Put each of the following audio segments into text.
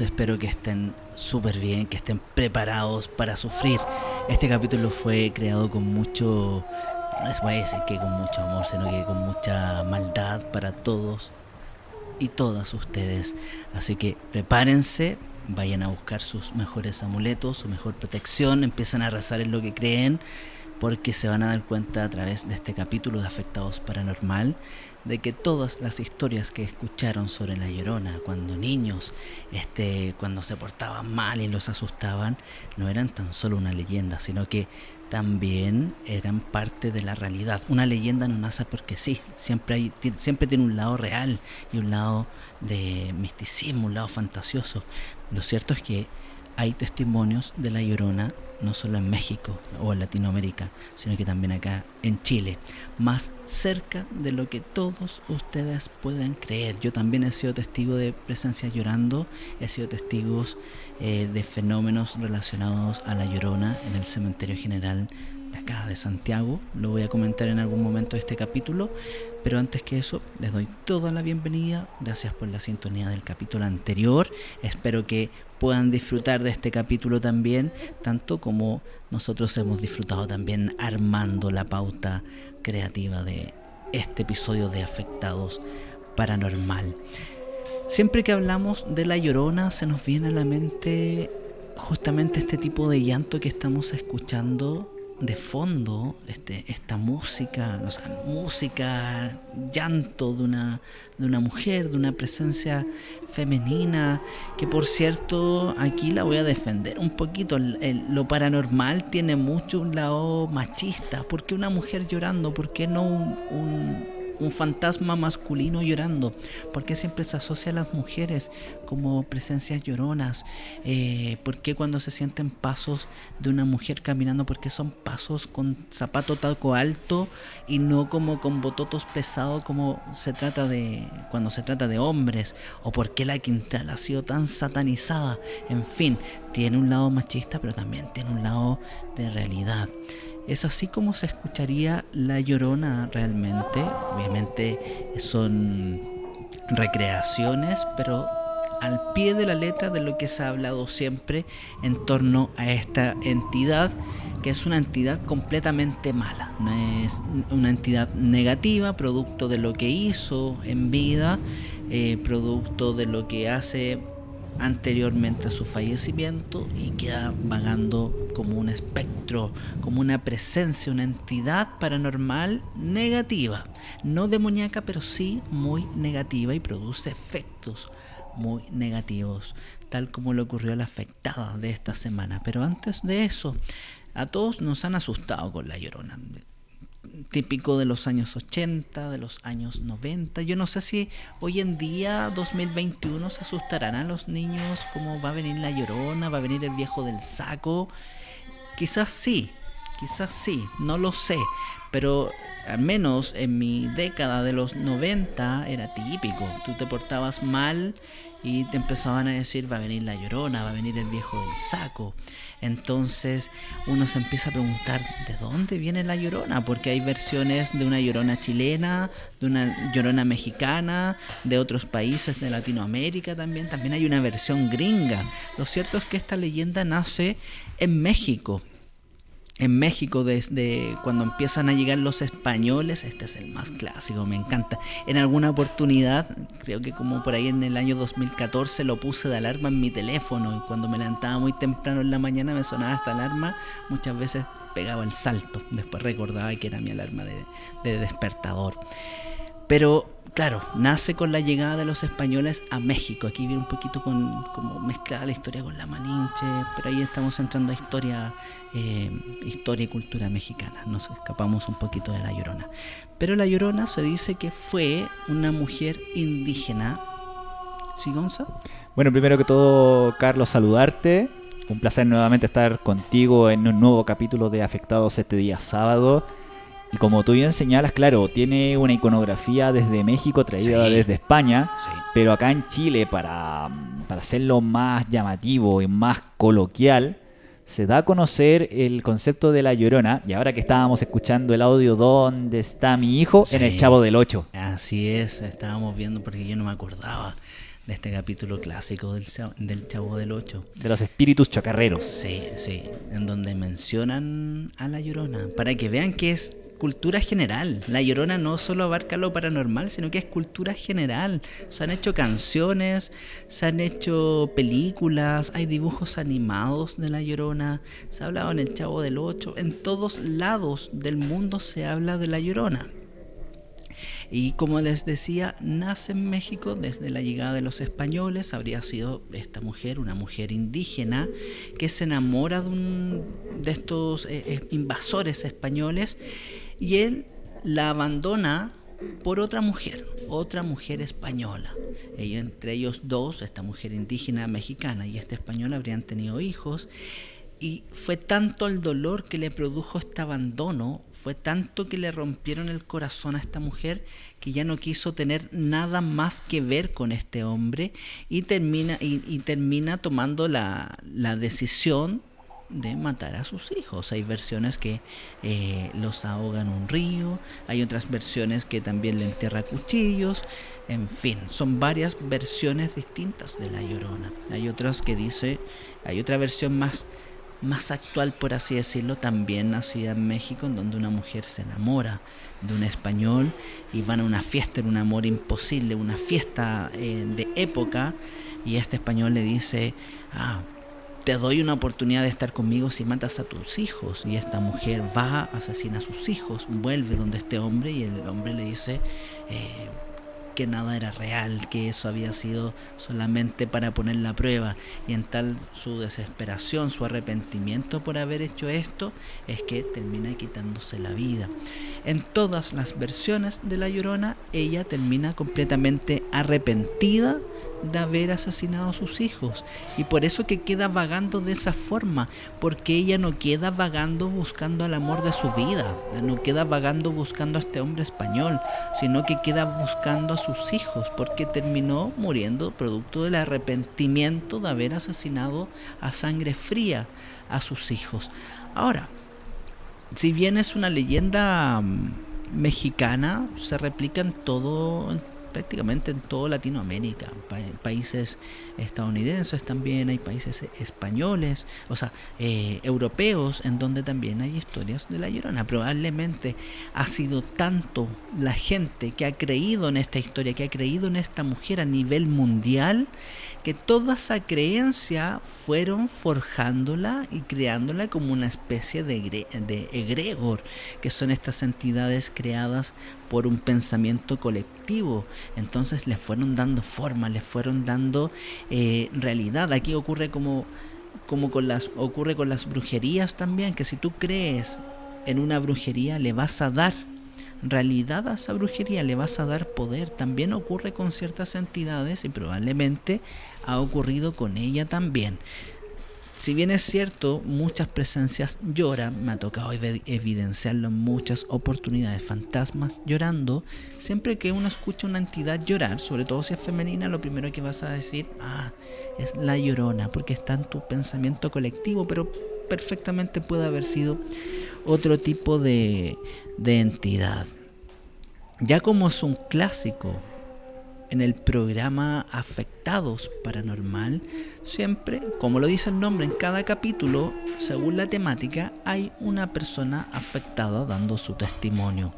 espero que estén súper bien, que estén preparados para sufrir. Este capítulo fue creado con mucho, no les voy a decir que con mucho amor, sino que con mucha maldad para todos y todas ustedes. Así que prepárense, vayan a buscar sus mejores amuletos, su mejor protección, empiezan a rezar en lo que creen, porque se van a dar cuenta a través de este capítulo de Afectados Paranormal de que todas las historias que escucharon sobre la llorona cuando niños, este, cuando se portaban mal y los asustaban, no eran tan solo una leyenda, sino que también eran parte de la realidad. Una leyenda no nace porque sí, siempre, hay, siempre tiene un lado real y un lado de misticismo, un lado fantasioso. Lo cierto es que hay testimonios de la llorona no solo en México o en Latinoamérica, sino que también acá en Chile, más cerca de lo que todos ustedes pueden creer. Yo también he sido testigo de presencias llorando, he sido testigos eh, de fenómenos relacionados a la llorona en el cementerio general de acá de Santiago. Lo voy a comentar en algún momento de este capítulo, pero antes que eso, les doy toda la bienvenida. Gracias por la sintonía del capítulo anterior. Espero que puedan disfrutar de este capítulo también, tanto como nosotros hemos disfrutado también armando la pauta creativa de este episodio de Afectados Paranormal. Siempre que hablamos de la llorona se nos viene a la mente justamente este tipo de llanto que estamos escuchando de fondo este, esta música, o sea, música, llanto de una, de una mujer, de una presencia femenina, que por cierto aquí la voy a defender un poquito. lo paranormal tiene mucho un lado machista. ¿Por qué una mujer llorando? ¿Por qué no un un fantasma masculino llorando. porque siempre se asocia a las mujeres como presencias lloronas? Eh, ¿Por qué cuando se sienten pasos de una mujer caminando? porque son pasos con zapato talco alto y no como con bototos pesados como se trata de cuando se trata de hombres? ¿O por qué la Quintral ha sido tan satanizada? En fin, tiene un lado machista, pero también tiene un lado de realidad. Es así como se escucharía la llorona realmente. Obviamente son recreaciones, pero al pie de la letra de lo que se ha hablado siempre en torno a esta entidad, que es una entidad completamente mala, no es una entidad negativa, producto de lo que hizo en vida, eh, producto de lo que hace anteriormente a su fallecimiento y queda vagando como un espectro, como una presencia, una entidad paranormal negativa, no demoníaca, pero sí muy negativa y produce efectos muy negativos, tal como le ocurrió a la afectada de esta semana. Pero antes de eso, a todos nos han asustado con la llorona típico de los años 80, de los años 90. Yo no sé si hoy en día, 2021, se asustarán a los niños como va a venir la llorona, va a venir el viejo del saco. Quizás sí, quizás sí, no lo sé. Pero al menos en mi década de los 90 era típico. Tú te portabas mal y te empezaban a decir va a venir la llorona, va a venir el viejo del saco. Entonces uno se empieza a preguntar de dónde viene la llorona, porque hay versiones de una llorona chilena, de una llorona mexicana, de otros países de Latinoamérica también, también hay una versión gringa. Lo cierto es que esta leyenda nace en México en México desde cuando empiezan a llegar los españoles, este es el más clásico, me encanta. En alguna oportunidad, creo que como por ahí en el año 2014 lo puse de alarma en mi teléfono y cuando me levantaba muy temprano en la mañana me sonaba esta alarma, muchas veces pegaba el salto, después recordaba que era mi alarma de, de despertador. Pero claro, nace con la llegada de los españoles a México. Aquí viene un poquito con, como mezclada la historia con la Malinche, pero ahí estamos entrando a historia, eh, historia y cultura mexicana. Nos escapamos un poquito de la Llorona. Pero la Llorona se dice que fue una mujer indígena. ¿Sí, Gonza? Bueno, primero que todo, Carlos, saludarte. Un placer nuevamente estar contigo en un nuevo capítulo de Afectados este día sábado. Y como tú bien señalas, claro, tiene una iconografía desde México traída desde España, pero acá en Chile, para, para hacerlo más llamativo y más coloquial, se da a conocer el concepto de la llorona. Y ahora que estábamos escuchando el audio ¿Dónde está mi hijo? en el Chavo del 8. Así es, estábamos viendo porque yo no me acordaba de este capítulo clásico del, del Chavo del Ocho. De los espíritus chacarreros. Sí, sí, en donde mencionan a la Llorona, para que vean que es cultura general. La Llorona no solo abarca lo paranormal, sino que es cultura general. Se han hecho canciones, se han hecho películas, hay dibujos animados de La Llorona, se ha hablado en El Chavo del Ocho, en todos lados del mundo se habla de La Llorona. Y como les decía, nace en México desde la llegada de los españoles. Habría sido esta mujer, una mujer indígena, que se enamora de, un, de estos eh, eh, invasores españoles y él la abandona por otra mujer, otra mujer española. entre ellos dos, esta mujer indígena mexicana y esta española, habrían tenido hijos. Y fue tanto el dolor que le produjo este abandono, fue tanto que le rompieron el corazón a esta mujer que ya no quiso tener nada más que ver con este hombre y termina, y, termina tomando la, la decisión de matar a sus hijos. Hay versiones que eh, los ahogan un río, hay otras versiones que también le entierra cuchillos, en fin, son varias versiones distintas de la llorona. Hay otras que dice, hay otra versión más, más actual, por así decirlo, también nacida en México, en donde una mujer se enamora de un español y van a una fiesta, en un amor imposible, una fiesta eh, de época, y este español le dice, ah, te doy una oportunidad de estar conmigo si matas a tus hijos. Y esta mujer va, asesina a sus hijos, vuelve donde este hombre y el hombre le dice eh, que nada era real, que eso había sido solamente para poner la prueba. Y en tal su desesperación, su arrepentimiento por haber hecho esto, es que termina quitándose la vida. En todas las versiones de La Llorona, ella termina completamente arrepentida de haber asesinado a sus hijos y por eso que queda vagando de esa forma, porque ella no queda vagando buscando el amor de su vida, no queda vagando buscando a este hombre español, sino que queda buscando a sus hijos, porque terminó muriendo producto del arrepentimiento de haber asesinado a sangre fría a sus hijos. Ahora, si bien es una leyenda mm, mexicana, se replica en todo, prácticamente en toda Latinoamérica, países estadounidenses también, hay países españoles, o sea, eh, europeos, en donde también hay historias de la Llorona. Probablemente ha sido tanto la gente que ha creído en esta historia, que ha creído en esta mujer a nivel mundial, que toda esa creencia fueron forjándola y creándola como una especie de, de egregor, que son estas entidades creadas por un pensamiento colectivo. Entonces les fueron dando forma, les fueron dando eh, realidad. Aquí ocurre como, como con las, ocurre con las brujerías también, que si tú crees en una brujería le vas a dar realidad a esa brujería, le vas a dar poder. También ocurre con ciertas entidades y probablemente ha ocurrido con ella también. Si bien es cierto, muchas presencias lloran, me ha tocado evidenciarlo en muchas oportunidades, fantasmas llorando, siempre que uno escucha una entidad llorar, sobre todo si es femenina, lo primero que vas a decir, ah, es la llorona, porque está en tu pensamiento colectivo, pero perfectamente puede haber sido otro tipo de, de entidad. Ya como es un clásico en el programa Afectados Paranormal, siempre, como lo dice el nombre, en cada capítulo, según la temática, hay una persona afectada dando su testimonio.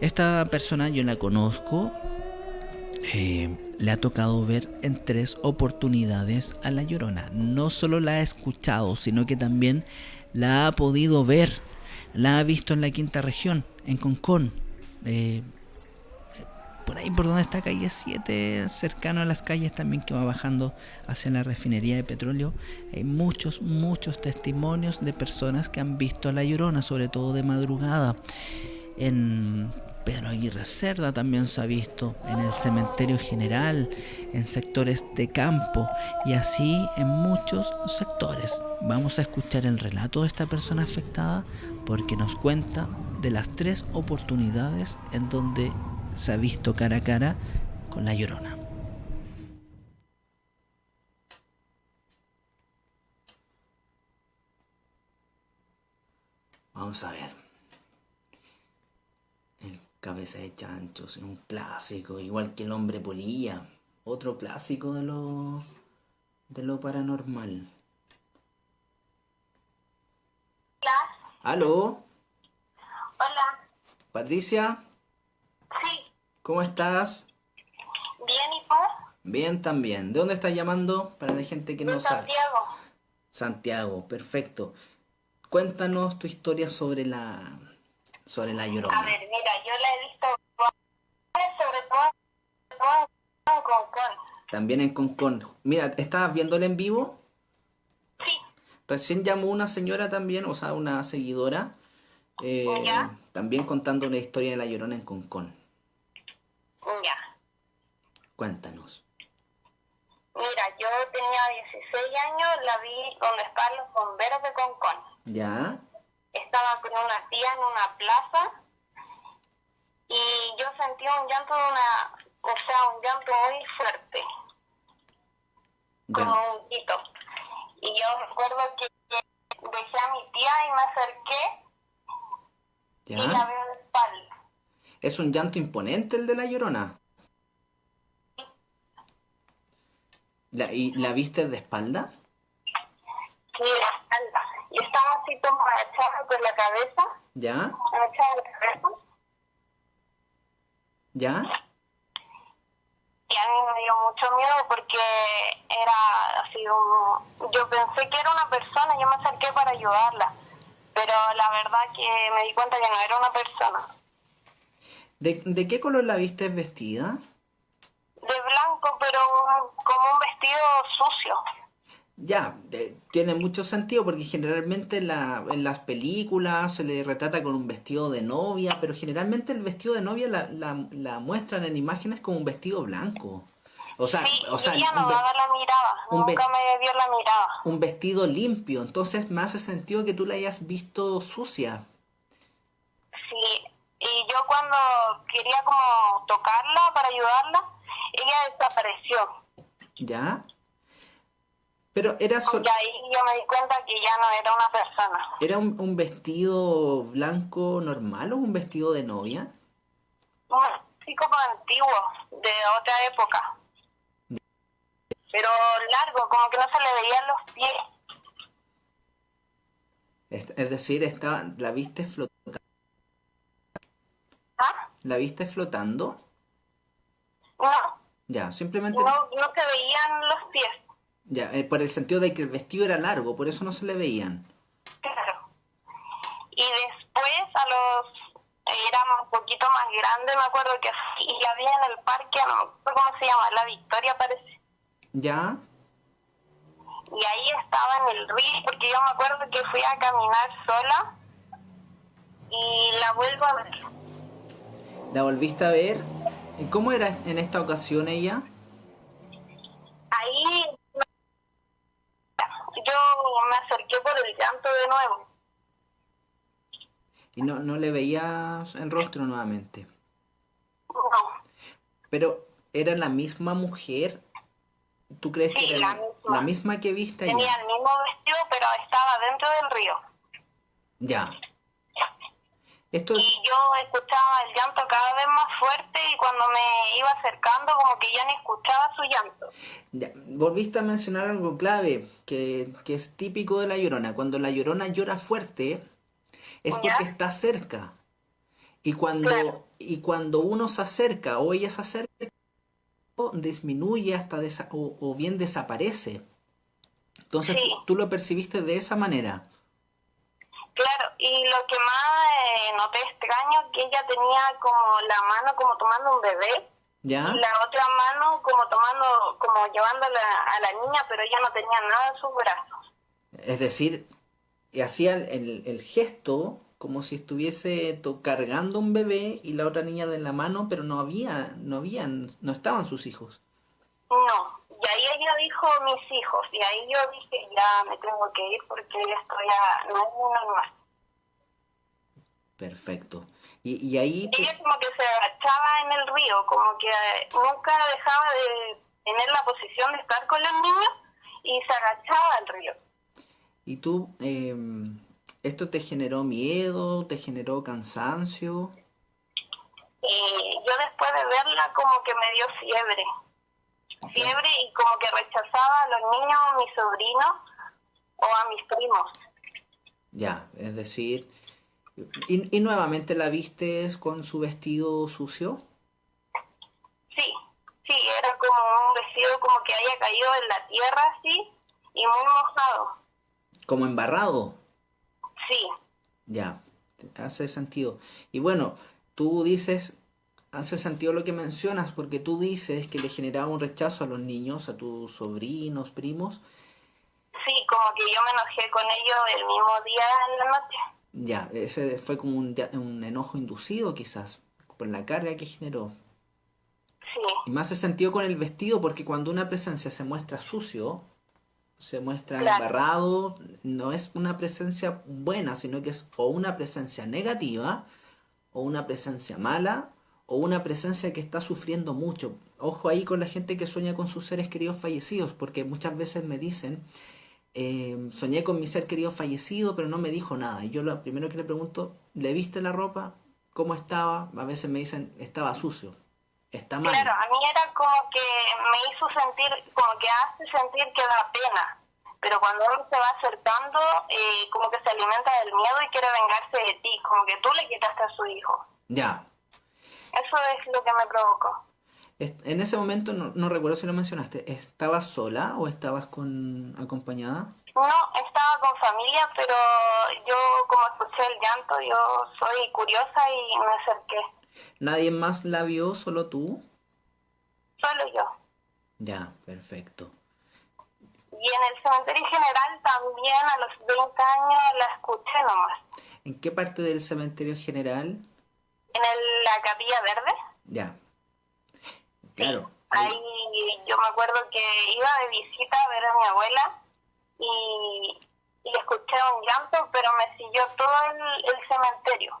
Esta persona yo la conozco, eh, le ha tocado ver en tres oportunidades a La Llorona. No solo la ha escuchado, sino que también la ha podido ver. La ha visto en la quinta región, en Concón. Eh, por ahí por donde está calle 7, cercano a las calles también que va bajando hacia la refinería de petróleo, hay muchos, muchos testimonios de personas que han visto a la llorona, sobre todo de madrugada. En Pedro Aguirre Cerda también se ha visto, en el cementerio general, en sectores de campo y así en muchos sectores. Vamos a escuchar el relato de esta persona afectada porque nos cuenta de las tres oportunidades en donde se ha visto cara a cara con la llorona. Vamos a ver. El cabeza de chanchos es un clásico, igual que el hombre polilla otro clásico de lo de lo paranormal. Hola. ¿Aló? Hola. Patricia, Sí. ¿Cómo estás? Bien, ¿y tú? Bien también. ¿De dónde estás llamando? Para la gente que no De sabe. Santiago. Santiago, perfecto. Cuéntanos tu historia sobre la sobre la A Llorona. ver, mira, yo la he visto sobre todo, sobre todo en Concón. También en Concón. Mira, ¿estabas viéndola en vivo? Sí. Recién llamó una señora también, o sea, una seguidora, eh, también contando una historia de la Llorona en Concón. Ya. Cuéntanos. Mira, yo tenía 16 años, la vi donde estaban los bomberos de Concón. ¿Ya? Estaba con una tía en una plaza y yo sentí un llanto de una, o sea, un llanto muy fuerte. como un hito. Y yo recuerdo que dejé a mi tía y me acerqué y la veo de espalda. ¿Es un llanto imponente el de la Llorona? La, ¿Y la viste de espalda? Sí, de espalda. Y estaba así como agachada con la cabeza, ¿Ya? agachada de cabeza. ¿Ya? Y a mí me dio mucho miedo porque era así un... Yo pensé que era una persona, yo me acerqué para ayudarla. Pero la verdad que me di cuenta que no era una persona. ¿De, de qué color la viste vestida? De blanco, pero como un vestido sucio. Ya, de- tiene mucho sentido porque generalmente la, en las películas se le retrata con un vestido de novia, pero generalmente el vestido de novia la, la, la muestran en imágenes como un vestido blanco. O sea, Sí, o sea, y ella no un, ve- daba la mirada, un nunca me dio la mirada. un vestido limpio, entonces me hace sentido que tú la hayas visto sucia. Sí, y yo cuando quería como tocarla para ayudarla, ella desapareció. ¿Ya? Pero era, sol- Y ahí yo me di cuenta que ya no era una persona. ¿era un, un vestido blanco normal o un vestido de novia? Sí como antiguo, de otra época. Pero largo, como que no se le veían los pies. Es, es decir, estaba, la viste flotando. ¿Ah? ¿La viste flotando? No, Ya, simplemente... no, no se veían los pies. Ya, eh, por el sentido de que el vestido era largo, por eso no se le veían. Claro. Y después, a los. Era un poquito más grande, me acuerdo que y la vi en el parque, no me acuerdo cómo se llama, La Victoria parece. ¿Ya? Y ahí estaba en el río, porque yo me acuerdo que fui a caminar sola y la vuelvo a ver. ¿La volviste a ver? ¿Y cómo era en esta ocasión ella? Ahí yo me acerqué por el llanto de nuevo. Y no, no le veías el rostro nuevamente. No, Pero, ¿era la misma mujer? ¿Tú crees Sí, que era la misma. la misma que viste allá? tenía el mismo vestido, pero estaba dentro del río. Ya. Esto es... Y yo escuchaba el llanto cada vez más fuerte y cuando me iba acercando como que ya ni escuchaba su llanto. Ya, volviste a mencionar algo clave que, que es típico de la llorona. Cuando la llorona llora fuerte es Ya. porque está cerca. Y cuando, Claro. y cuando uno se acerca o ella se acerca, disminuye hasta desa- o, o bien desaparece. Entonces Sí. tú lo percibiste de esa manera. Claro, y lo que más eh, noté extraño que ella tenía como la mano como tomando un bebé ¿Ya? y la otra mano como tomando, como llevándola a la niña, pero ella no tenía nada en sus brazos. Es decir, hacía el, el gesto como si estuviese cargando un bebé y la otra niña de la mano, pero no había, no habían, no estaban sus hijos. No, y ahí ella dijo mis hijos, y ahí yo dije ya me tengo que ir porque esto ya no es muy normal. Perfecto. Y, y ahí te- Ella como que se agachaba en el río, como que eh, nunca dejaba de tener la posición de estar con los niños y se agachaba al río. y tú, em, ¿esto te generó miedo? ¿Te generó cansancio? Y yo después de verla como que me dio fiebre. Fiebre y como que rechazaba a los niños, a mis sobrinos o a mis primos. Ya, es decir, ¿y, y nuevamente la vistes con su vestido sucio? Sí, sí, era como un vestido como que haya caído en la tierra así y muy mojado. Como embarrado. Sí, Ya, hace sentido. Y bueno, tú dices, hace sentido lo que mencionas, porque tú dices que le generaba un rechazo a los niños, a tus sobrinos, primos. sí, como que yo me enojé con ellos el mismo día en la noche. Ya, ese fue como un, enojo inducido quizás, por la carga que generó. Sí, Y más hace sentido con el vestido, porque cuando una presencia se muestra sucio, se muestra Claro. embarrado, no es una presencia buena, sino que es o una presencia negativa, o una presencia mala, o una presencia que está sufriendo mucho. Ojo ahí con la gente que sueña con sus seres queridos fallecidos, porque muchas veces me dicen, eh, soñé con mi ser querido fallecido, pero no me dijo nada. Y yo lo primero que le pregunto, ¿le viste la ropa? ¿Cómo estaba? A veces me dicen, estaba sucio. Está mal. claro, a mí era como que me hizo sentir, como que hace sentir que da pena. Pero cuando uno se va acercando, eh, como que se alimenta del miedo y quiere vengarse de ti, como que tú le quitaste a su hijo. Ya. Eso es lo que me provocó. En ese momento, no, no recuerdo si lo mencionaste, ¿estabas sola o estabas con acompañada? No, estaba con familia, pero yo como escuché el llanto, yo soy curiosa y me acerqué. ¿Nadie más la vio, solo tú? Solo yo. Ya, perfecto. Y en el cementerio general también a los 20 años la escuché nomás. ¿En qué parte del cementerio general? En el- la capilla verde, Ya. Claro. ahí yo me acuerdo que iba de visita a ver a mi abuela y, y escuché un llanto, pero me siguió todo el, el cementerio.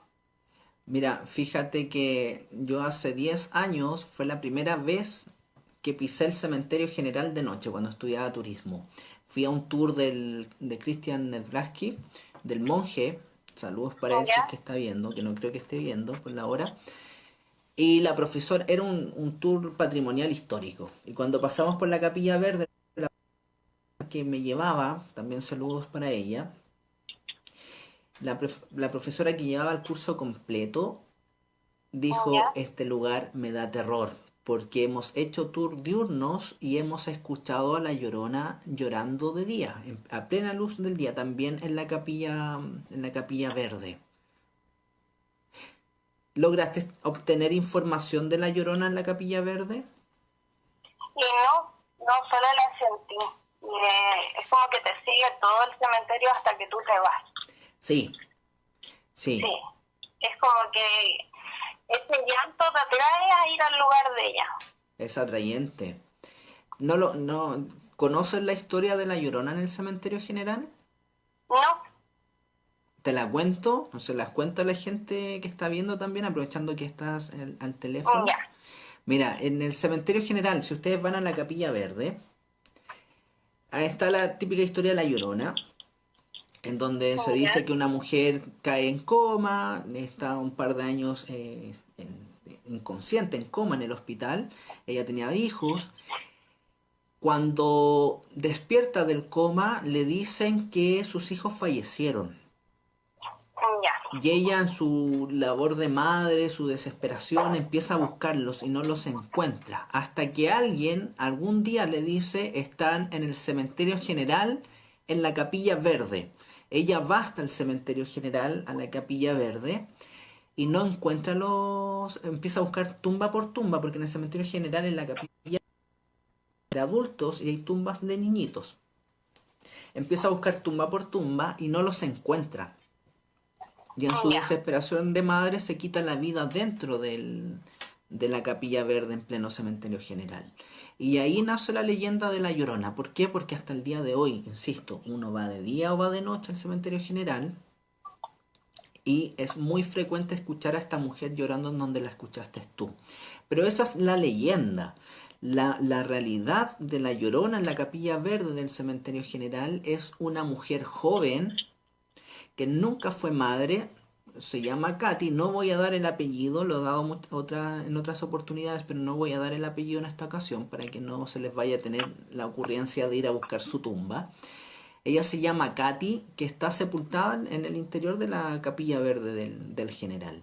Mira, fíjate que yo hace 10 años fue la primera vez que pisé el cementerio general de noche cuando estudiaba turismo. Fui a un tour del, de Christian Nedvlaski, del monje. Saludos para él si es Ya. que está viendo, que no creo que esté viendo por la hora. Y la profesora, era un, un tour patrimonial histórico. Y cuando pasamos por la capilla verde, la que me llevaba, también saludos para ella, la, prof- la profesora que llevaba el curso completo dijo, este lugar me da terror, porque hemos hecho tour diurnos y hemos escuchado a la llorona llorando de día, a plena luz del día, también en la capilla, en la capilla verde. ¿Lograste obtener información de la llorona en la capilla verde? Y no, no solo la sentí. Eh, es como que te sigue todo el cementerio hasta que tú te vas. Sí, sí, Sí. Es como que ese llanto te atrae a ir al lugar de ella. es atrayente. ¿No lo, no, ¿Conoces la historia de la llorona en el cementerio general? No, Te la cuento, no se las cuento a la gente que está viendo también, aprovechando que estás el- al teléfono. ya. Mira, en el cementerio general, si ustedes van a la capilla verde, ahí está la típica historia de la llorona, en donde se dice que una mujer cae en coma, está un par de años eh, en- inconsciente, en coma en el hospital, ella tenía hijos. Cuando despierta del coma, le dicen que sus hijos fallecieron. Y ella en su labor de madre, su desesperación, empieza a buscarlos y no los encuentra. Hasta que alguien algún día le dice, están en el cementerio general, en la capilla verde. Ella va hasta el cementerio general, a la capilla verde, y no encuentra los... Empieza a buscar tumba por tumba, porque en el cementerio general, en la capilla de adultos, y hay tumbas de niñitos. Empieza a buscar tumba por tumba y no los encuentra. Y en su Ya. desesperación de madre se quita la vida dentro del, de la capilla verde en pleno cementerio general. Y ahí nace la leyenda de la Llorona. ¿Por qué? Porque hasta el día de hoy, insisto, uno va de día o va de noche al cementerio general y es muy frecuente escuchar a esta mujer llorando en donde la escuchaste tú. Pero esa es la leyenda. La, la realidad de la Llorona en la capilla verde del cementerio general es una mujer joven que nunca fue madre, se llama Katy. No voy a dar el apellido, lo he dado en otras oportunidades, pero no voy a dar el apellido en esta ocasión para que no se les vaya a tener la ocurrencia de ir a buscar su tumba. Ella se llama Katy, que está sepultada en el interior de la capilla verde del, del general.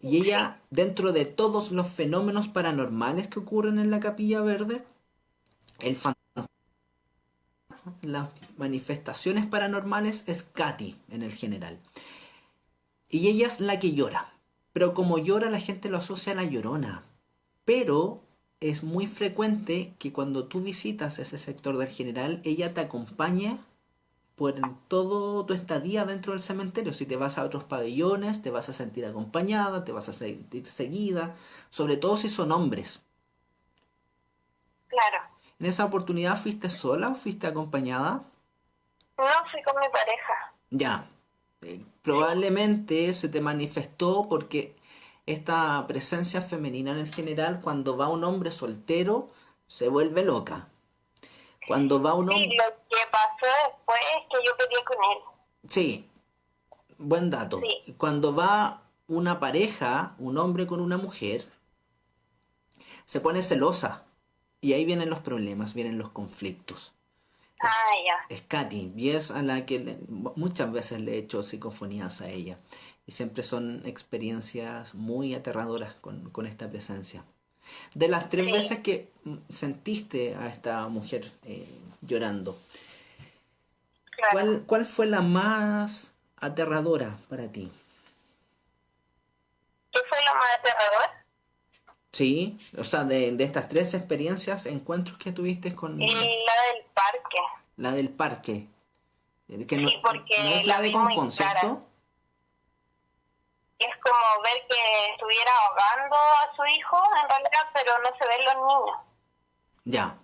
Y ella, dentro de todos los fenómenos paranormales que ocurren en la capilla verde, el fantasma, las manifestaciones paranormales es Katy en el general. Y ella es la que llora. Pero como llora la gente lo asocia a la llorona. Pero es muy frecuente que cuando tú visitas ese sector del general, ella te acompañe por todo tu estadía dentro del cementerio. Si te vas a otros pabellones, te vas a sentir acompañada, te vas a sentir seguida, sobre todo si son hombres. Claro. ¿En esa oportunidad fuiste sola o fuiste acompañada? No, fui con mi pareja. Ya. Eh, probablemente se te manifestó porque esta presencia femenina en el general, cuando va un hombre soltero, se vuelve loca. Cuando va un hombre... Sí, lo que pasó después es que yo peleé con él. Sí, buen dato. Cuando va una pareja, un hombre con una mujer, se pone celosa. Y ahí vienen los problemas, vienen los conflictos. Ah, ya. Es Katy, y es a la que muchas veces le he hecho psicofonías a ella. Y siempre son experiencias muy aterradoras con, con esta presencia. De las tres veces que sentiste a esta mujer eh, llorando, ¿cuál, ¿cuál fue la más aterradora para ti? ¿Qué fue la más aterradora? Sí, o sea, de, de estas tres experiencias, encuentros que tuviste con... la del parque. La del parque. Que no, sí, porque no es la, de Concon, ¿cierto? Es como ver que estuviera ahogando a su hijo, en realidad, pero no se ven los niños. Ya.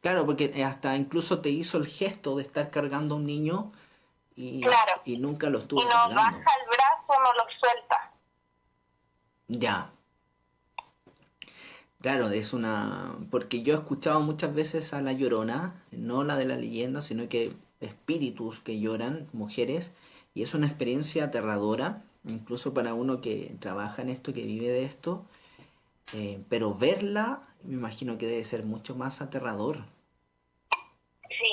Claro, porque hasta incluso te hizo el gesto de estar cargando a un niño y, claro. y nunca lo estuvo Y no baja el brazo, no lo suelta. Ya. Claro, es una... Porque yo he escuchado muchas veces a la llorona, no la de la leyenda, sino que espíritus que lloran, mujeres, y es una experiencia aterradora, incluso para uno que trabaja en esto, que vive de esto, eh, pero verla me imagino que debe ser mucho más aterrador. Sí,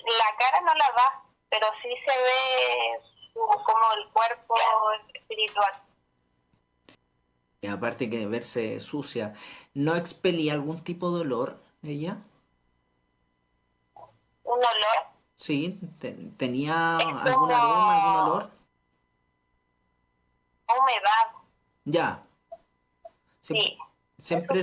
la cara no la da, pero sí se ve como el cuerpo espiritual. Y aparte que verse sucia, ¿no expelía algún tipo de olor ella? ¿Un olor? Sí, ¿tenía algún aroma, algún olor? Humedad. Ya. sí. Siempre,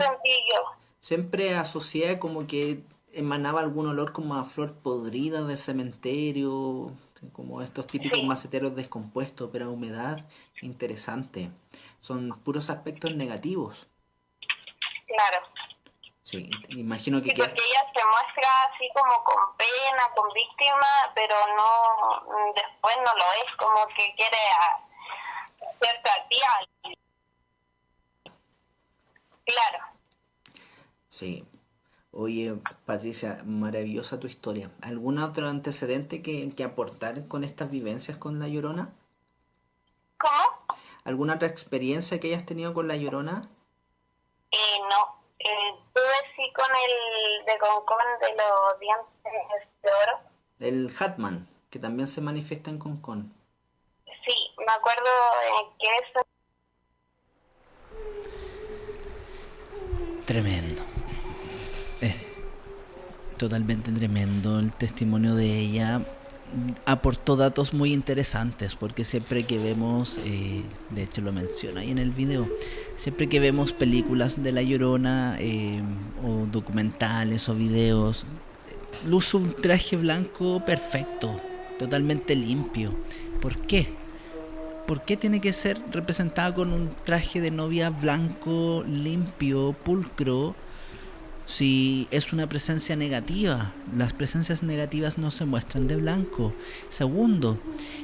siempre asocié como que emanaba algún olor como a flor podrida de cementerio, como estos típicos maceteros descompuestos, pero humedad, interesante son puros aspectos negativos. Claro. Sí, imagino que... Sí, porque ella se muestra así como con pena, con víctima, pero no, después no lo es, como que quiere hacerte a ti Claro. Sí. Oye, Patricia, maravillosa tu historia. ¿Algún otro antecedente que, que aportar con estas vivencias con La Llorona? ¿Cómo? ¿Alguna otra experiencia que hayas tenido con La Llorona? Eh, no. Eh, tuve sí con el de Concón de los dientes de oro. El Hatman, que también se manifiesta en Concón. Sí, me acuerdo que eso... Tremendo. Es totalmente tremendo el testimonio de ella aportó datos muy interesantes porque siempre que vemos, eh, de hecho lo menciona ahí en el video, siempre que vemos películas de La Llorona eh, o documentales o videos, luce un traje blanco perfecto, totalmente limpio. ¿Por qué? ¿Por qué tiene que ser representada con un traje de novia blanco, limpio, pulcro? Si es una presencia negativa. Las presencias negativas no se muestran de blanco. Segundo,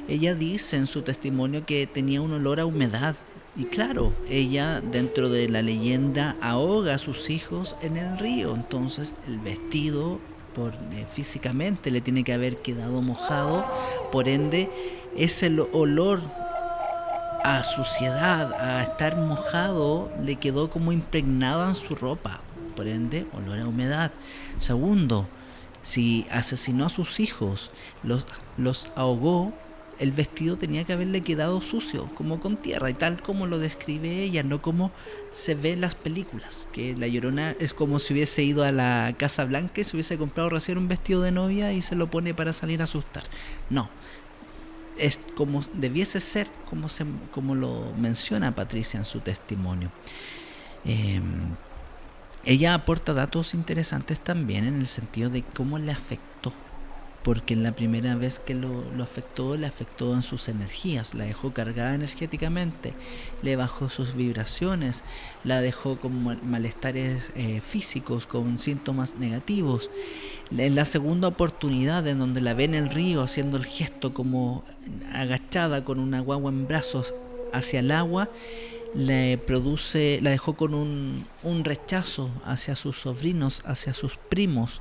ella dice en su testimonio que tenía un olor a humedad. Y claro, ella dentro de la leyenda ahoga a sus hijos en el río. Entonces el vestido por, eh, físicamente le tiene que haber quedado mojado. Por ende, ese olor a suciedad, a estar mojado, le quedó como impregnada en su ropa, por ende, olor a humedad. Segundo, si asesinó a sus hijos, los, los ahogó, el vestido tenía que haberle quedado sucio, como con tierra, y tal como lo describe ella, no como se ve en las películas, que la llorona es como si hubiese ido a la Casa Blanca y se hubiese comprado recién un vestido de novia y se lo pone para salir a asustar. No, es como debiese ser, como, se, como lo menciona Patricia en su testimonio. Em, ella aporta datos interesantes también en el sentido de cómo le afectó porque en la primera vez que lo, afectó, le afectó en sus energías, la dejó cargada energéticamente, le bajó sus vibraciones, la dejó con malestares eh, físicos, con síntomas negativos. En la segunda oportunidad, en donde la ve en el río haciendo el gesto como agachada con una guagua en brazos hacia el agua, le produce, la dejó con un, un rechazo hacia sus sobrinos, hacia sus primos.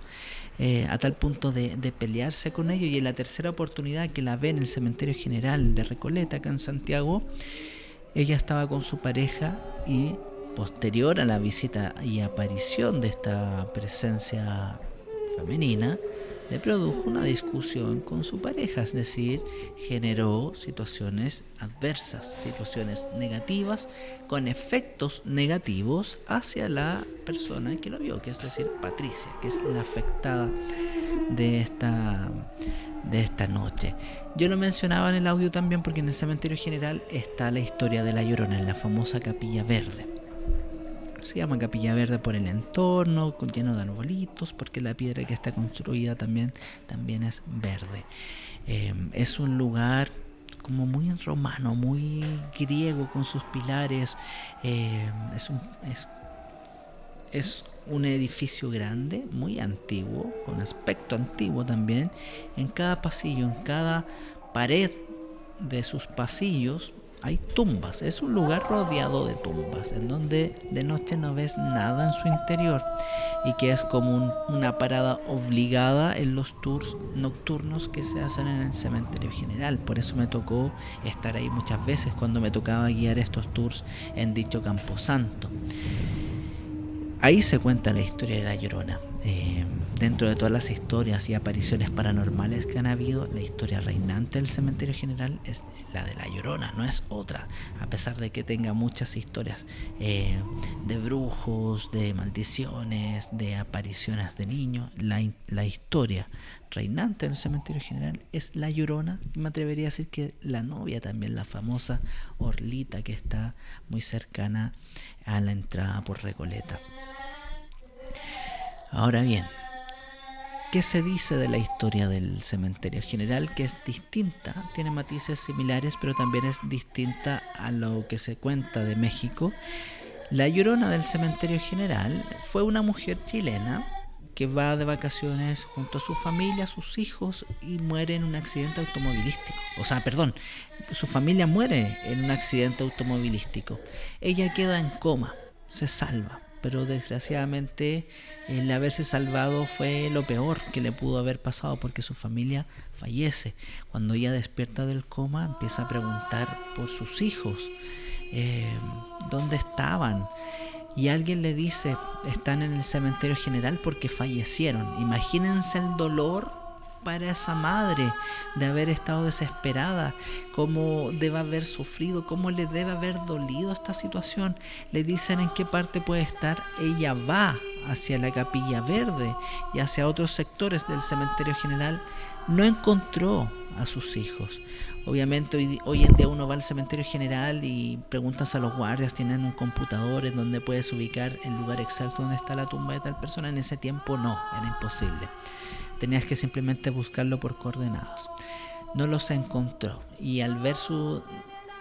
Eh, a tal punto de, pelearse con ellos. Y en la tercera oportunidad que la ve en el cementerio general de Recoleta, acá en Santiago, ella estaba con su pareja y posterior a la visita y aparición de esta presencia femenina, le produjo una discusión con su pareja, es decir, generó situaciones adversas, situaciones negativas, con efectos negativos hacia la persona que lo vio, que es decir, Patricia, que es la afectada de esta, de esta noche. Yo lo mencionaba en el audio también porque en el cementerio general está la historia de la Llorona, en la famosa capilla verde se llama Capilla Verde por el entorno, lleno de arbolitos, porque la piedra que está construida también, también es verde. Em, es un lugar como muy romano, muy griego con sus pilares. Em, es, un, es, es un edificio grande, muy antiguo, con aspecto antiguo también. En cada pasillo, en cada pared de sus pasillos hay tumbas, es un lugar rodeado de tumbas, en donde de noche no ves nada en su interior y que es como una parada obligada en los tours nocturnos que se hacen en el cementerio general. Por eso me tocó estar ahí muchas veces cuando me tocaba guiar estos tours en dicho camposanto. Ahí se cuenta la historia de la Llorona. Eh, dentro de todas las historias y apariciones paranormales que han habido, la historia reinante del cementerio general es la de la Llorona, no es otra, a pesar de que tenga muchas historias eh, de brujos, de maldiciones, de apariciones de niños, la, la historia reinante del cementerio general es la Llorona, me atrevería a decir que la novia también, la famosa Orlita que está muy cercana a la entrada por Recoleta. Ahora bien, ¿qué se dice de la historia del cementerio general? Que es distinta, tiene matices similares, pero también es distinta a lo que se cuenta de México. La llorona del cementerio general fue una mujer chilena que va de vacaciones junto a su familia, sus hijos, y muere en un accidente automovilístico. O sea, perdón, su familia muere en un accidente automovilístico. Ella queda en coma, se salva pero desgraciadamente el haberse salvado fue lo peor que le pudo haber pasado porque su familia fallece. Cuando ella despierta del coma empieza a preguntar por sus hijos, eh, dónde estaban. Y alguien le dice, están en el cementerio general porque fallecieron. Imagínense el dolor para esa madre de haber estado desesperada, cómo debe haber sufrido, cómo le debe haber dolido esta situación. Le dicen en qué parte puede estar, ella va hacia la capilla verde y hacia otros sectores del cementerio general. No encontró a sus hijos. Obviamente hoy, hoy, en día uno va al cementerio general y preguntas a los guardias, tienen un computador en donde puedes ubicar el lugar exacto donde está la tumba de tal persona. En ese tiempo no, era imposible tenías que simplemente buscarlo por coordenadas. No los encontró y al ver su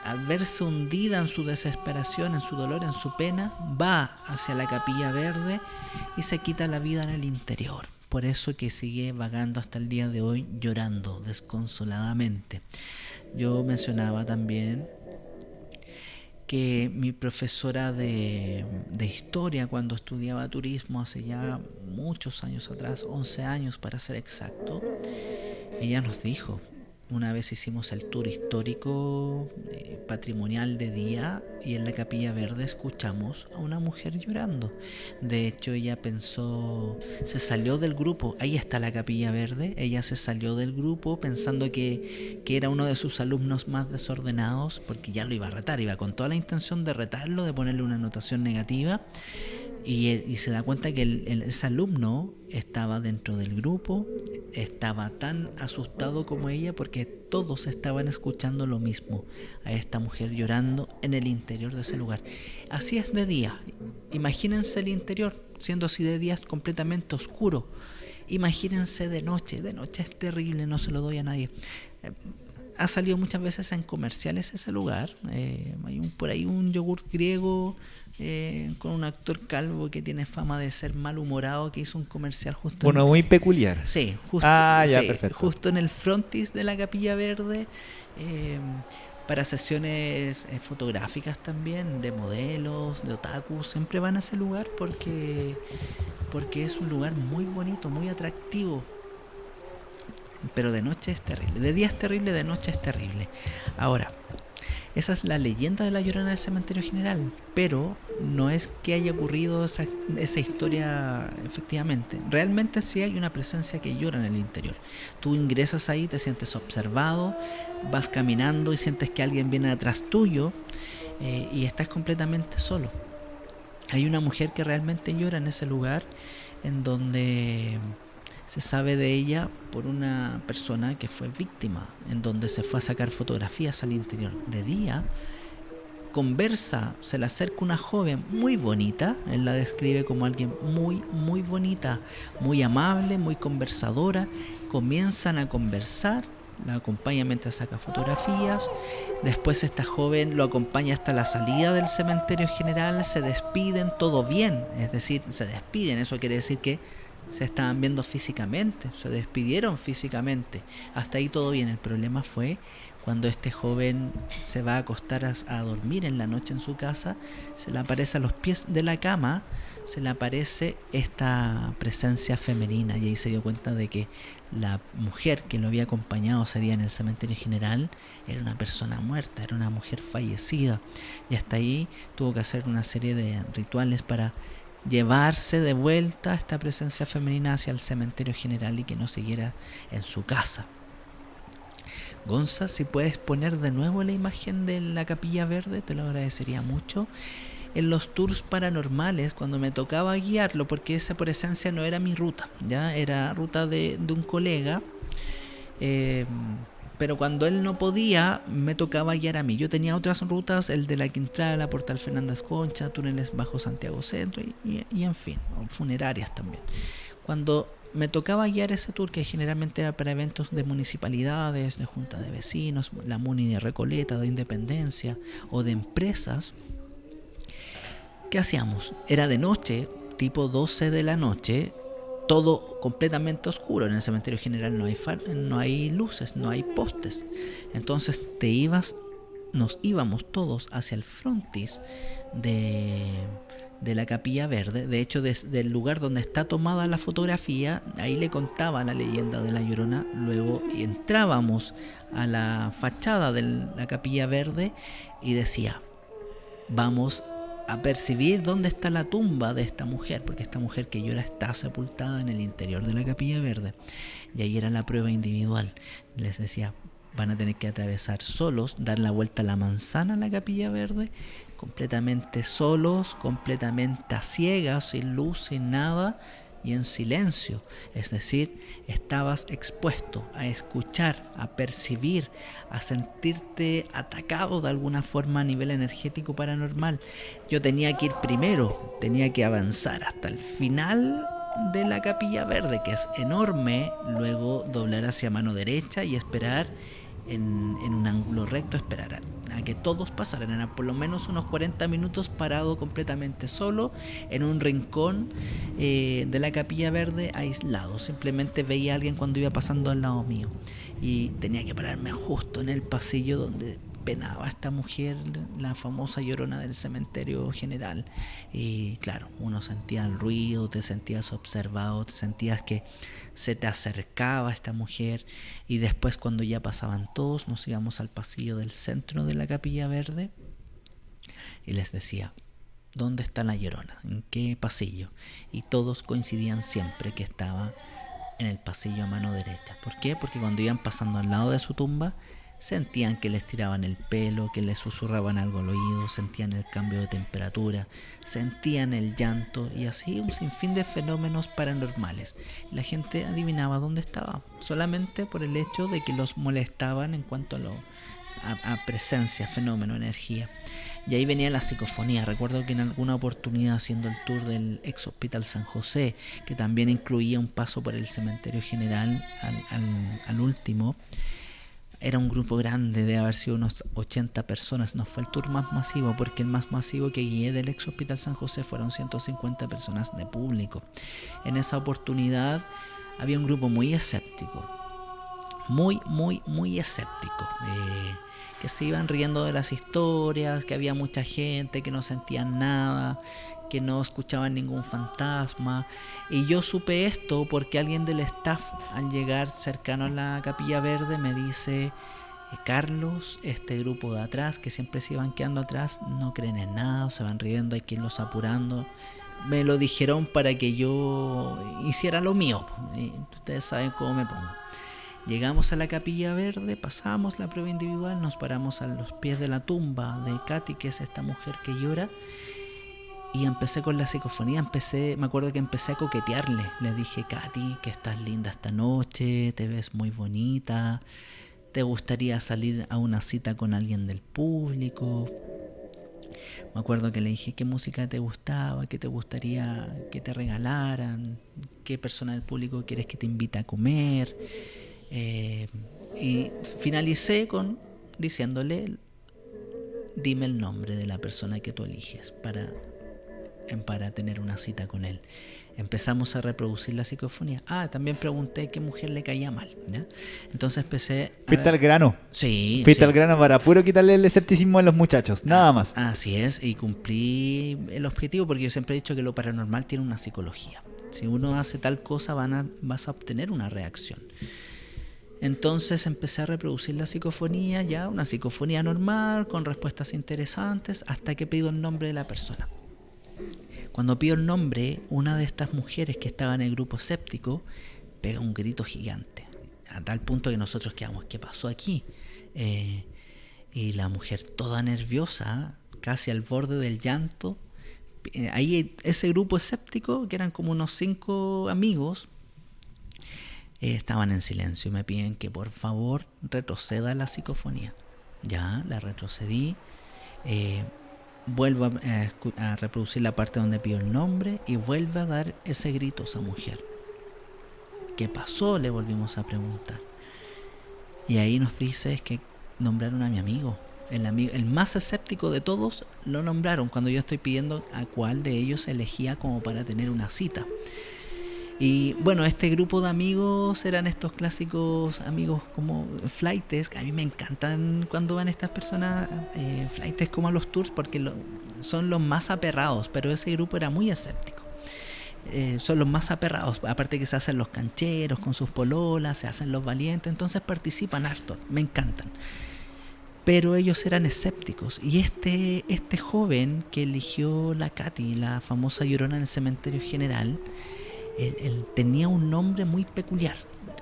al verse hundida en su desesperación, en su dolor, en su pena, va hacia la capilla verde y se quita la vida en el interior. Por eso que sigue vagando hasta el día de hoy llorando desconsoladamente. Yo mencionaba también que mi profesora de, historia cuando estudiaba turismo hace ya muchos años atrás, 11 años para ser exacto, ella nos dijo, una vez hicimos el tour histórico eh, patrimonial de día y en la capilla verde escuchamos a una mujer llorando. De hecho, ella pensó, se salió del grupo, ahí está la capilla verde, ella se salió del grupo pensando que, que era uno de sus alumnos más desordenados, porque ya lo iba a retar, iba con toda la intención de retarlo, de ponerle una anotación negativa y, se da cuenta que el, ese alumno estaba dentro del grupo, estaba tan asustado como ella porque todos estaban escuchando lo mismo, a esta mujer llorando en el interior de ese lugar. Así es de día, imagínense el interior, siendo así de día es completamente oscuro. Imagínense de noche, de noche es terrible, no se lo doy a nadie. Ha salido muchas veces en comerciales ese lugar. Eh, hay un, por ahí un yogur griego eh, con un actor calvo que tiene fama de ser malhumorado, que hizo un comercial justo. Bueno, muy peculiar. Sí, justo, ah, justo en el frontis de la Capilla Verde. Eh, para sesiones eh, fotográficas también, de modelos, de otaku, siempre van a ese lugar porque, porque es un lugar muy bonito, muy atractivo. Pero de noche es terrible. De día es terrible, de noche es terrible. Ahora, esa es la leyenda de la llorona del cementerio general, pero no es que haya ocurrido esa, historia efectivamente. Realmente sí hay una presencia que llora en el interior. Tú ingresas ahí, te sientes observado, vas caminando y sientes que alguien viene detrás tuyo eh, y estás completamente solo. Hay una mujer que realmente llora en ese lugar en donde se sabe de ella por una persona que fue víctima, en donde se fue a sacar fotografías al interior de día, conversa, se le acerca una joven muy bonita, él la describe como alguien muy, muy bonita, muy amable, muy conversadora, comienzan a conversar, la acompaña mientras saca fotografías, después esta joven lo acompaña hasta la salida del cementerio general, se despiden, todo bien, es decir, se despiden, eso quiere decir que se estaban viendo físicamente, se despidieron físicamente. Hasta ahí todo bien. El problema fue cuando este joven se va a acostar a, dormir en la noche en su casa, se le aparece a los pies de la cama, se le aparece esta presencia femenina y ahí se dio cuenta de que la mujer que lo había acompañado sería en el cementerio general era una persona muerta, era una mujer fallecida y hasta ahí tuvo que hacer una serie de rituales para llevarse de vuelta esta presencia femenina hacia el cementerio general y que no siguiera en su casa. Gonza, si puedes poner de nuevo la imagen de la capilla verde, te lo agradecería mucho. En los tours paranormales, cuando me tocaba guiarlo, porque esa por esencia no era mi ruta, ya era ruta de, un colega. Eh, pero cuando él no podía, me tocaba guiar a mí. Yo tenía otras rutas, el de la Quintrala, Portal Fernández Concha, túneles bajo Santiago Centro y, en fin, funerarias también. Cuando me tocaba guiar ese tour, que generalmente era para eventos de municipalidades, de junta de vecinos, la MUNI de Recoleta, de Independencia o de empresas, ¿qué hacíamos? Era de noche, tipo 12 de la noche, todo completamente oscuro. En el cementerio general no hay, no hay luces, no hay postes. Entonces te ibas, nos íbamos todos hacia el frontis de, de la capilla verde. De hecho, desde el lugar donde está tomada la fotografía, ahí le contaba la leyenda de la Llorona. Luego entrábamos a la fachada de la capilla verde y decía, vamos a percibir dónde está la tumba de esta mujer, porque esta mujer que llora está sepultada en el interior de la capilla verde. Y ahí era la prueba individual. Les decía, van a tener que atravesar solos, dar la vuelta a la manzana a la capilla verde, completamente solos, completamente a ciegas, sin luz, sin nada, y en silencio. Es decir, estabas expuesto a escuchar, a percibir, a sentirte atacado de alguna forma a nivel energético paranormal. Yo tenía que ir primero, tenía que avanzar hasta el final de la capilla verde, que es enorme, luego doblar hacia mano derecha y esperar en, un ángulo recto, esperar a, que todos pasaran. Eran por lo menos unos 40 minutos parado completamente solo en un rincón eh, de la capilla verde aislado. Simplemente veía a alguien cuando iba pasando al lado mío. Y tenía que pararme justo en el pasillo donde penaba esta mujer, la famosa llorona del cementerio general. Y claro, uno sentía el ruido, te sentías observado, te sentías que se te acercaba esta mujer. Y después cuando ya pasaban todos, nos íbamos al pasillo del centro de la capilla verde y les decía, ¿dónde está la llorona? ¿En qué pasillo? Y todos coincidían siempre que estaba en el pasillo a mano derecha. ¿Por qué? Porque cuando iban pasando al lado de su tumba, sentían que les tiraban el pelo, que les susurraban algo al oído, sentían el cambio de temperatura, sentían el llanto y así un sinfín de fenómenos paranormales. la gente adivinaba dónde estaba, solamente por el hecho de que los molestaban en cuanto a, presencia, fenómeno, energía. Y ahí venía la psicofonía. Recuerdo que en alguna oportunidad haciendo el tour del ex hospital San José, que también incluía un paso por el cementerio general al, último, era un grupo grande de haber sido unos 80 personas. No fue el tour más masivo, porque el más masivo que guié del ex hospital San José fueron 150 personas de público. En esa oportunidad había un grupo muy escéptico. Muy, muy, muy escéptico. Eh, que se iban riendo de las historias, que había mucha gente que no sentían nada, que no escuchaban ningún fantasma. Y yo supe esto porque alguien del staff al llegar cercano a la capilla verde me dice, eh, Carlos, este grupo de atrás, que siempre se iban quedando atrás, no creen en nada, se van riendo, hay quien los apurando. Me lo dijeron para que yo hiciera lo mío. ustedes saben cómo me pongo. Llegamos a la capilla verde, pasamos la prueba individual, nos paramos a los pies de la tumba de Katy, que es esta mujer que llora, y empecé con la psicofonía, empecé, me acuerdo que empecé a coquetearle, le dije, Katy, que estás linda esta noche, te ves muy bonita, te gustaría salir a una cita con alguien del público. Me acuerdo que le dije qué música te gustaba, qué te gustaría que te regalaran, qué persona del público quieres que te invite a comer. Eh, y finalicé con diciéndole, dime el nombre de la persona que tú eliges para, para tener una cita con él. Empezamos a reproducir la psicofonía. Ah, también pregunté qué mujer le caía mal. Entonces empecé. Fuiste al grano. Sí. Fuiste al grano para puro quitarle el escepticismo a los muchachos, nada más. Así es, y cumplí el objetivo porque yo siempre he dicho que lo paranormal tiene una psicología. Si uno hace tal cosa, van a, vas a obtener una reacción. Entonces empecé a reproducir la psicofonía, ya una psicofonía normal, con respuestas interesantes, hasta que pido el nombre de la persona. Cuando pido el nombre, una de estas mujeres que estaba en el grupo séptico pega un grito gigante, a tal punto que nosotros quedamos, ¿qué pasó aquí? Eh, y la mujer toda nerviosa, casi al borde del llanto, eh, ahí ese grupo escéptico, que eran como unos cinco amigos, eh, estaban en silencio y me piden que por favor retroceda la psicofonía. Ya, la retrocedí. Vuelvo a, reproducir la parte donde pido el nombre y vuelve a dar ese grito a esa mujer. ¿Qué pasó? Le volvimos a preguntar. Y ahí nos dice que nombraron a mi amigo. El, amigo, el más escéptico de todos lo nombraron cuando yo estoy pidiendo a cuál de ellos elegía como para tener una cita. Y bueno, este grupo de amigos eran estos clásicos amigos como flightes, que a mí me encantan cuando van estas personas, eh, flightes como a los tours, porque son los más aperrados, pero ese grupo era muy escéptico. Eh, son los más aperrados, aparte que se hacen los cancheros con sus pololas, se hacen los valientes, entonces participan harto, me encantan. Pero ellos eran escépticos. Y este, este joven que eligió la Katy, la famosa llorona en el cementerio general, él, tenía un nombre muy peculiar,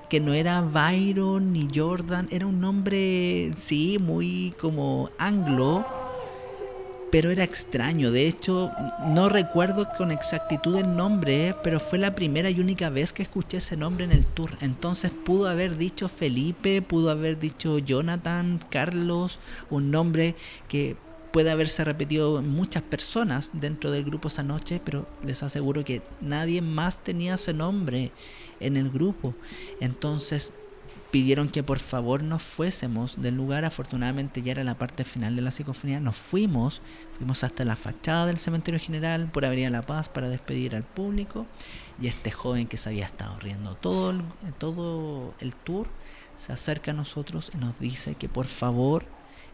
que no era Byron ni Jordan, era un nombre, sí, muy como anglo, pero era extraño. De hecho, no recuerdo con exactitud el nombre, pero fue la primera y única vez que escuché ese nombre en el tour. Entonces pudo haber dicho Felipe, pudo haber dicho Jonathan, Carlos, un nombre que puede haberse repetido muchas personas dentro del grupo esa noche, pero les aseguro que nadie más tenía ese nombre en el grupo. Entonces pidieron que por favor nos fuésemos del lugar. Afortunadamente ya era la parte final de la psicofonía. Nos fuimos, fuimos hasta la fachada del cementerio general por Avenida La Paz para despedir al público. Y este joven que se había estado riendo todo todo el tour se acerca a nosotros y nos dice que por favor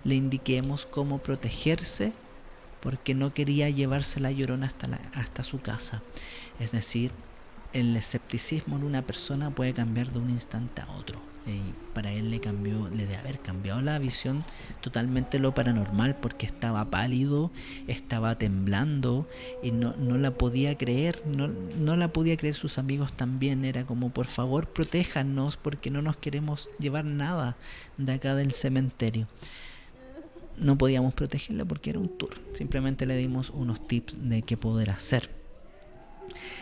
le indiquemos cómo protegerse porque no quería llevarse la llorona hasta, la, hasta su casa. Es decir, el escepticismo en una persona puede cambiar de un instante a otro. Y para él le cambió, le de haber cambiado la visión totalmente lo paranormal porque estaba pálido, estaba temblando y no, no la podía creer, no, no la podía creer sus amigos también. Era como, por favor, protéjanos porque no nos queremos llevar nada de acá del cementerio no podíamos protegerla porque era un tour. Simplemente le dimos unos tips de qué poder hacer.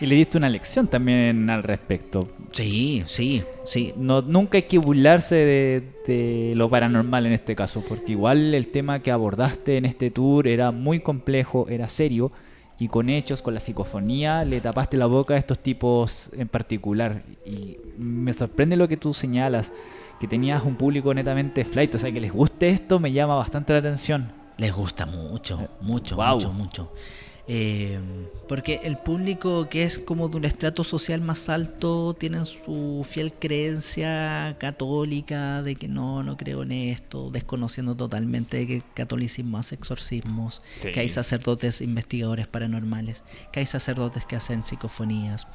Y le diste una lección también al respecto. Sí, sí, sí. No, nunca hay que burlarse de, lo paranormal en este caso, porque igual el tema que abordaste en este tour era muy complejo, era serio, y con hechos, con la psicofonía, le tapaste la boca a estos tipos en particular. Y me sorprende lo que tú señalas, que tenías un público netamente flight, o sea, que les guste esto me llama bastante la atención. Les gusta mucho, mucho, mucho, mucho. Eh, porque el público que es como de un estrato social más alto tienen su fiel creencia católica de que no, no creo en esto, desconociendo totalmente que catolicismo hace exorcismos, que hay sacerdotes investigadores paranormales, que hay sacerdotes que hacen psicofonías.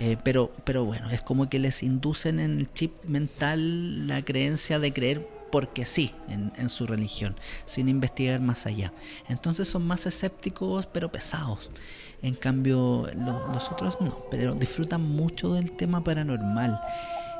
Eh, pero, pero bueno, es como que les inducen en el chip mental la creencia de creer porque sí en, su religión, sin investigar más allá. Entonces son más escépticos pero pesados. En cambio, los otros no, pero disfrutan mucho del tema paranormal.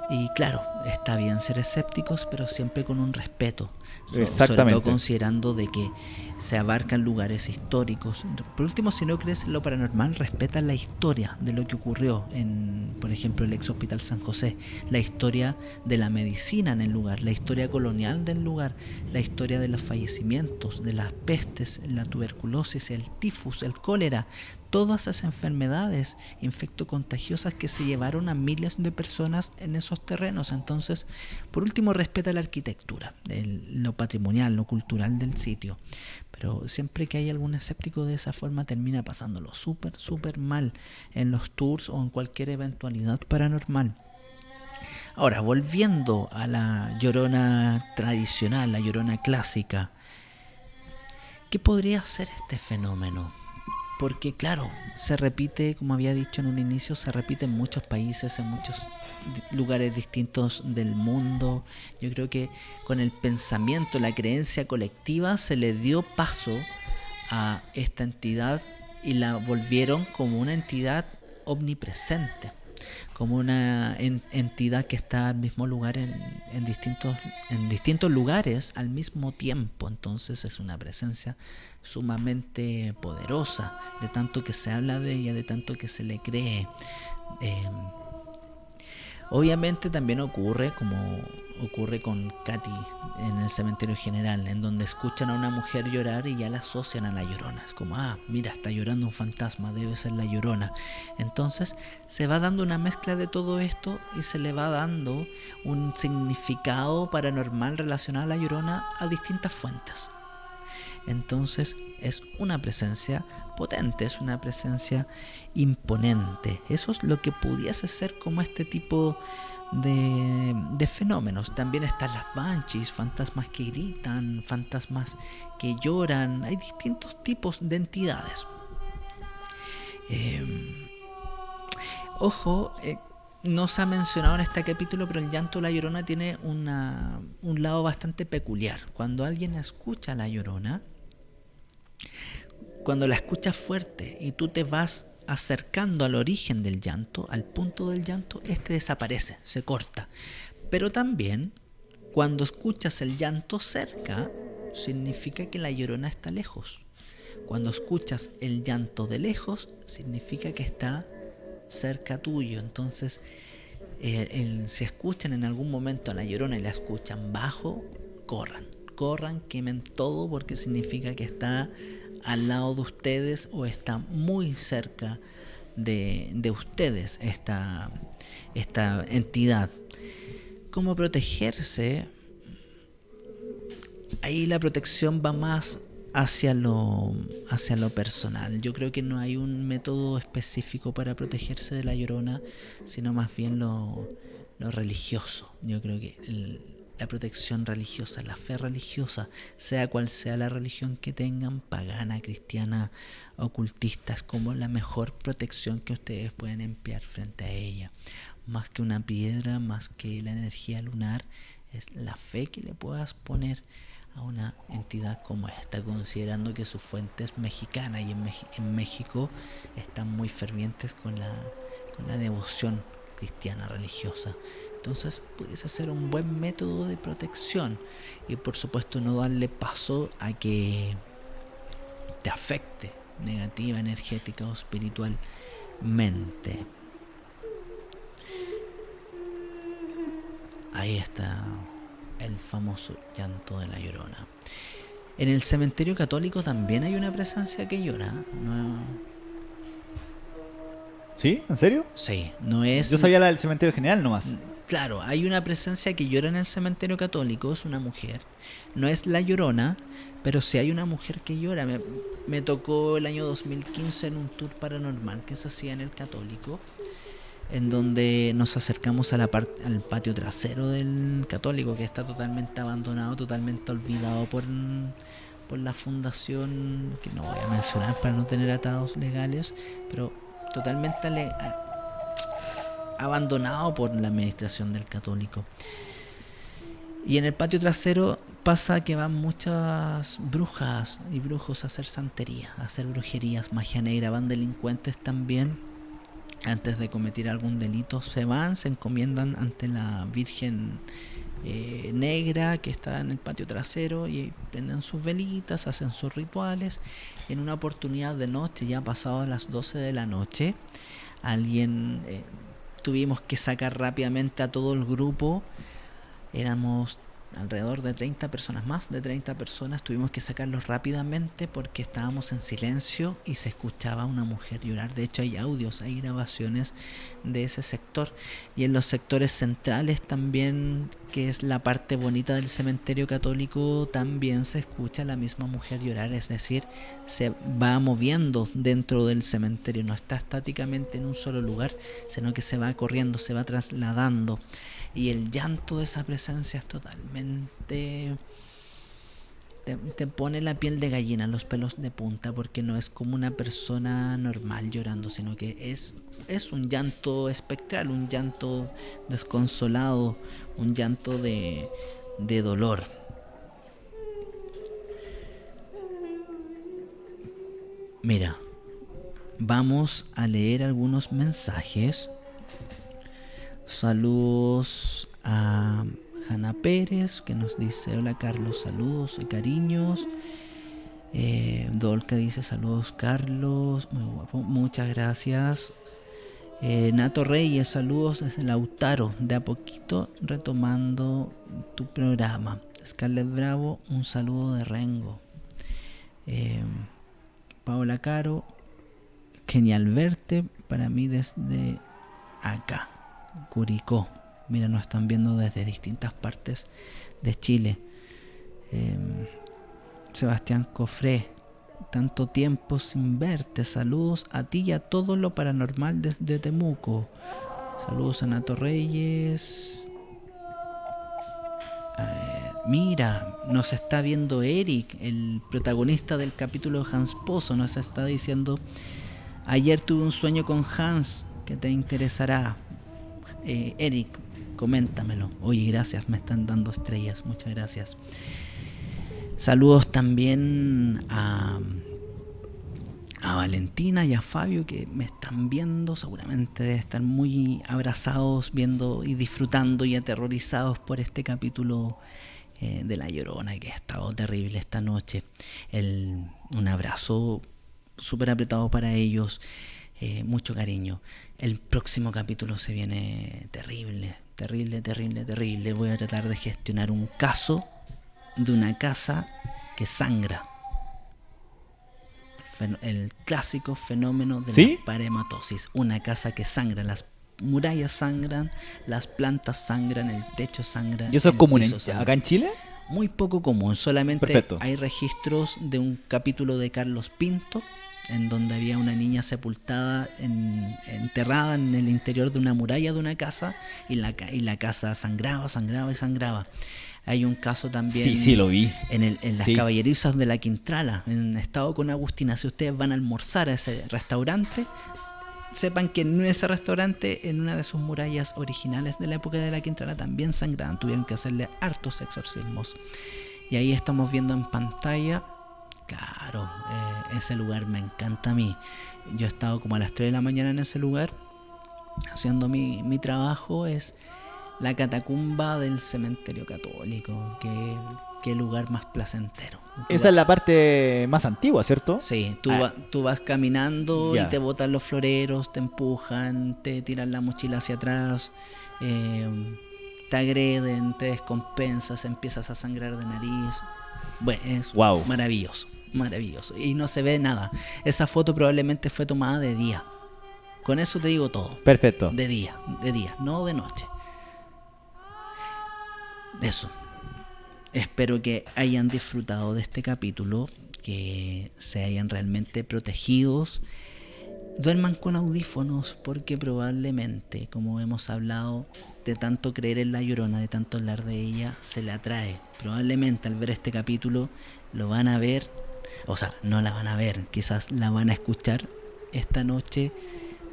Y claro, está bien ser escépticos, pero siempre con un respeto. Exactamente. Sobre todo considerando de que se abarcan lugares históricos. Por último, si no crees en lo paranormal, respeta la historia de lo que ocurrió en, por ejemplo, el ex hospital San José, la historia de la medicina en el lugar, la historia colonial del lugar, la historia de los fallecimientos, de las pestes, la tuberculosis, el tifus, el cólera, todas esas enfermedades infectocontagiosas que se llevaron a miles de personas en esos terrenos. Entonces, por último, respeta la arquitectura, lo patrimonial, lo cultural del sitio. Pero siempre que hay algún escéptico de esa forma termina pasándolo súper, súper mal en los tours o en cualquier eventualidad paranormal. Ahora, volviendo a la llorona tradicional, la llorona clásica, ¿qué podría ser este fenómeno? Porque claro, se repite, como había dicho en un inicio, se repite en muchos países, en muchos lugares distintos del mundo. Yo creo que con el pensamiento, la creencia colectiva, se le dio paso a esta entidad y la volvieron como una entidad omnipresente como una entidad que está al mismo lugar en, en, distintos, en distintos lugares al mismo tiempo. Entonces es una presencia sumamente poderosa, de tanto que se habla de ella, de tanto que se le cree. Eh, Obviamente también ocurre como ocurre con Katy en el cementerio general, en donde escuchan a una mujer llorar y ya la asocian a la llorona. Es como, ah, mira, está llorando un fantasma, debe ser la llorona. Entonces se va dando una mezcla de todo esto y se le va dando un significado paranormal relacionado a la llorona a distintas fuentes. Entonces es una presencia potente, es una presencia imponente. Eso es lo que pudiese ser como este tipo de, fenómenos. También están las banshees, fantasmas que gritan, fantasmas que lloran. Hay distintos tipos de entidades. Em, ojo, eh, no se ha mencionado en este capítulo, pero el llanto de la llorona tiene un lado bastante peculiar. Cuando alguien escucha la llorona, cuando la escuchas fuerte y tú te vas acercando al origen del llanto, al punto del llanto, este desaparece, se corta. Pero también, cuando escuchas el llanto cerca, significa que la llorona está lejos. Cuando escuchas el llanto de lejos, significa que está cerca tuyo. Entonces, si escuchan en algún momento a la llorona y la escuchan bajo, corran, corran, quemen todo porque significa que está al lado de ustedes o está muy cerca de, ustedes esta, esta entidad. ¿Cómo protegerse? Ahí la protección va más hacia lo, hacia lo personal. Yo creo que no hay un método específico para protegerse de la llorona, sino más bien lo, lo religioso. Yo creo que la protección religiosa, la fe religiosa, sea cual sea la religión que tengan, pagana, cristiana, ocultista, es como la mejor protección que ustedes pueden emplear frente a ella. Más que una piedra, más que la energía lunar, es la fe que le puedas poner a una entidad como esta, considerando que su fuente es mexicana y en, en México están muy fervientes con la, con la devoción cristiana religiosa. Entonces pudiese ser un buen método de protección y por supuesto no darle paso a que te afecte negativa, energética o espiritualmente. Ahí está el famoso llanto de la llorona. En el cementerio católico también hay una presencia que llora. No, ¿Sí? ¿En serio? Sí, no es. Yo sabía la del cementerio general nomás. Claro, hay una presencia que llora en el cementerio católico, es una mujer. No es la llorona, pero sí hay una mujer que llora. Me, tocó el año 2015 en un tour paranormal que se hacía en el católico, en donde nos acercamos al patio trasero del católico, que está totalmente abandonado, totalmente olvidado por, por la fundación, que no voy a mencionar para no tener atados legales, pero totalmente abandonado por la administración del católico. Y en el patio trasero pasa que van muchas brujas y brujos a hacer santería, a hacer brujerías, magia negra, van delincuentes también. Antes de cometer algún delito se van, se encomiendan ante la Virgen eh, negra que está en el patio trasero y prenden sus velitas, hacen sus rituales. En una oportunidad de noche, ya pasado las 12 de la noche, alguien eh, tuvimos que sacar rápidamente a todo el grupo. Éramos alrededor de 30 personas, más de 30 personas, tuvimos que sacarlos rápidamente porque estábamos en silencio y se escuchaba una mujer llorar. De hecho hay audios, hay grabaciones de ese sector. Y en los sectores centrales también, que es la parte bonita del cementerio católico, también se escucha la misma mujer llorar. Es decir, se va moviendo dentro del cementerio, no está estáticamente en un solo lugar, sino que se va corriendo, se va trasladando y el llanto de esa presencia es totalmente... Te, pone la piel de gallina, los pelos de punta, porque no es como una persona normal llorando, sino que es, es un llanto espectral, un llanto desconsolado, un llanto de, de dolor. Mira, vamos a leer algunos mensajes Saludos a Hanna Pérez que nos dice hola Carlos, saludos y cariños. Eh, Dolca dice saludos Carlos, muy guapo, muchas gracias. Eh, Nato Reyes, saludos desde Lautaro, de a poquito retomando tu programa. Scarlett Bravo, un saludo de Rengo. Eh, Paola Caro, genial verte para mí desde acá. Curicó. Mira, nos están viendo desde distintas partes de Chile. Em, Sebastián Cofré, tanto tiempo sin verte. Saludos a ti y a todo lo paranormal desde Temuco. Saludos a Nato Reyes. mira, nos está viendo Eric, el protagonista del capítulo de Hans Pozo. Nos está diciendo: Ayer tuve un sueño con Hans que te interesará. Eh, Eric, coméntamelo. Oye, gracias, me están dando estrellas, muchas gracias. Saludos también a, a Valentina y a Fabio que me están viendo, seguramente deben estar muy abrazados, viendo y disfrutando y aterrorizados por este capítulo eh, de La Llorona que ha estado terrible esta noche. un abrazo súper apretado para ellos. Eh, mucho cariño. El próximo capítulo se viene terrible, terrible, terrible, terrible. Voy a tratar de gestionar un caso de una casa que sangra. El clásico fenómeno de la parematosis. Una casa que sangra, las murallas sangran, las plantas sangran, el techo sangra. ¿Y eso es común acá en Chile? Muy poco común, solamente hay registros de un capítulo de Carlos Pinto en donde había una niña sepultada, en- enterrada en el interior de una muralla de una casa y la, y la casa sangraba, sangraba y sangraba. Hay un caso también Sí, sí, lo vi. en, el- en las Sí. caballerizas de la Quintrala, en estado con Agustina. Si ustedes van a almorzar a ese restaurante, sepan que en ese restaurante, en una de sus murallas originales de la época de la Quintrala, también sangraban. Tuvieron que hacerle hartos exorcismos. Y ahí estamos viendo en pantalla, claro, eh, ese lugar me encanta a mí. Yo he estado como a las 3 de la mañana en ese lugar, haciendo mi, mi trabajo. Es la catacumba del cementerio católico. Qué, qué lugar más placentero. Tú Esa es la parte más antigua, ¿cierto? Sí, tú, Ah. va- tú vas caminando y te botan los floreros, te empujan, te tiran la mochila hacia atrás, eh, te agreden, te descompensas, empiezas a sangrar de nariz. Bueno, es Wow. maravilloso, maravilloso. Y no se ve nada. Esa foto probablemente fue tomada de día. Con eso te digo todo. Perfecto. De día, de día, no de noche. Eso. Espero que hayan disfrutado de este capítulo, que se hayan realmente protegidos. Duerman con audífonos porque probablemente, como hemos hablado, de tanto creer en la llorona, de tanto hablar de ella, se le atrae. Probablemente al ver este capítulo lo van a ver, o sea, no la van a ver, quizás la van a escuchar esta noche.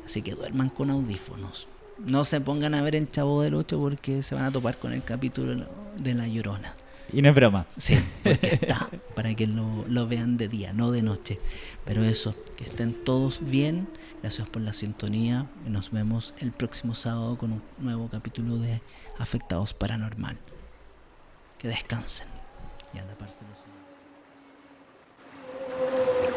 Así que duerman con audífonos. No se pongan a ver el Chavo del 8 porque se van a topar con el capítulo de la llorona. Y no es broma. Sí, porque está, para que lo, lo vean de día, no de noche. Pero eso, que estén todos bien. Gracias por la sintonía. y Nos vemos el próximo sábado con un nuevo capítulo de Afectados Paranormal. Que descansen. Y anda, parce, los- Thank you.